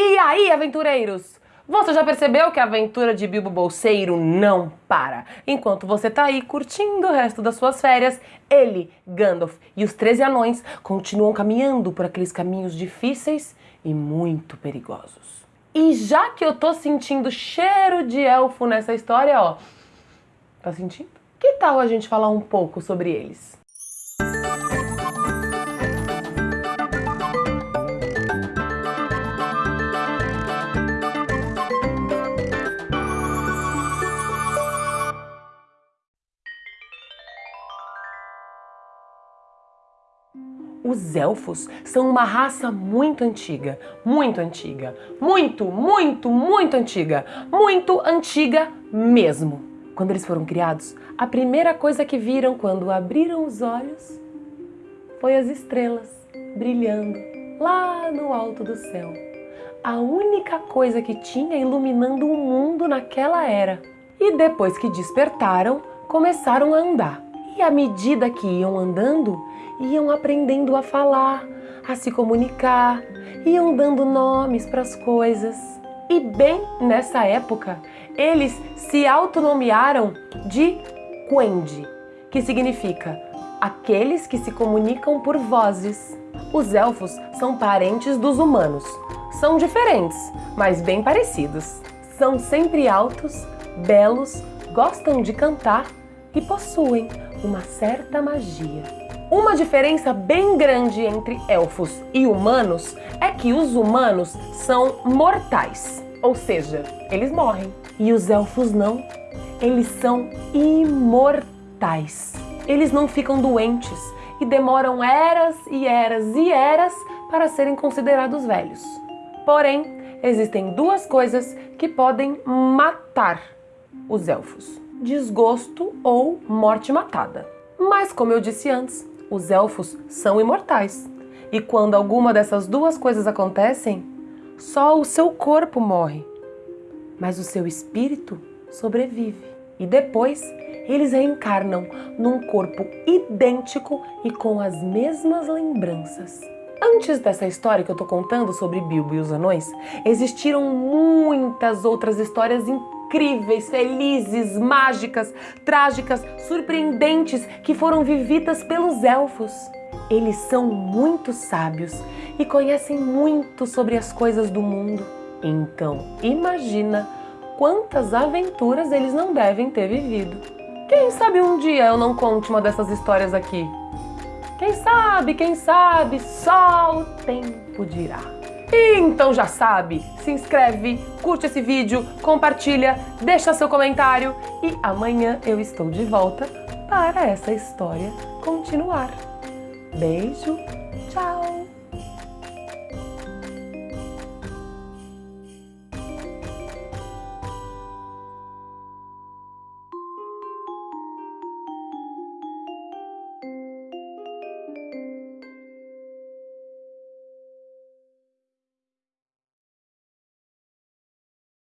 E aí, aventureiros? Você já percebeu que a aventura de Bilbo Bolseiro não para? Enquanto você tá aí curtindo o resto das suas férias, ele, Gandalf e os 13 anões continuam caminhando por aqueles caminhos difíceis e muito perigosos. E já que eu tô sentindo cheiro de elfo nessa história, ó, tá sentindo? Que tal a gente falar um pouco sobre eles? Os elfos são uma raça muito antiga, muito antiga, muito, muito, muito antiga, muito antiga mesmo. Quando eles foram criados, a primeira coisa que viram quando abriram os olhos foi as estrelas brilhando lá no alto do céu. A única coisa que tinha iluminando o mundo naquela era. E depois que despertaram, começaram a andar. E à medida que iam andando, iam aprendendo a falar, a se comunicar, iam dando nomes para as coisas. E bem nessa época, eles se autonomearam de Quendi, que significa aqueles que se comunicam por vozes. Os elfos são parentes dos humanos. São diferentes, mas bem parecidos. São sempre altos, belos, gostam de cantar e possuem uma certa magia. Uma diferença bem grande entre elfos e humanos é que os humanos são mortais, ou seja, eles morrem. E os elfos não, eles são imortais. Eles não ficam doentes e demoram eras e eras e eras para serem considerados velhos. Porém, existem duas coisas que podem matar os elfos: desgosto ou morte matada. Mas, como eu disse antes, os elfos são imortais. E quando alguma dessas duas coisas acontecem, só o seu corpo morre, mas o seu espírito sobrevive. E depois eles reencarnam num corpo idêntico e com as mesmas lembranças. Antes dessa história que eu tô contando sobre Bilbo e os anões, existiram muitas outras histórias incríveis, felizes, mágicas, trágicas, surpreendentes que foram vividas pelos elfos. Eles são muito sábios e conhecem muito sobre as coisas do mundo. Então, imagina quantas aventuras eles não devem ter vivido. Quem sabe um dia eu não conte uma dessas histórias aqui? Quem sabe, quem sabe, só o tempo dirá. Então já sabe, se inscreve, curte esse vídeo, compartilha, deixa seu comentário e amanhã eu estou de volta para essa história continuar. Beijo, tchau!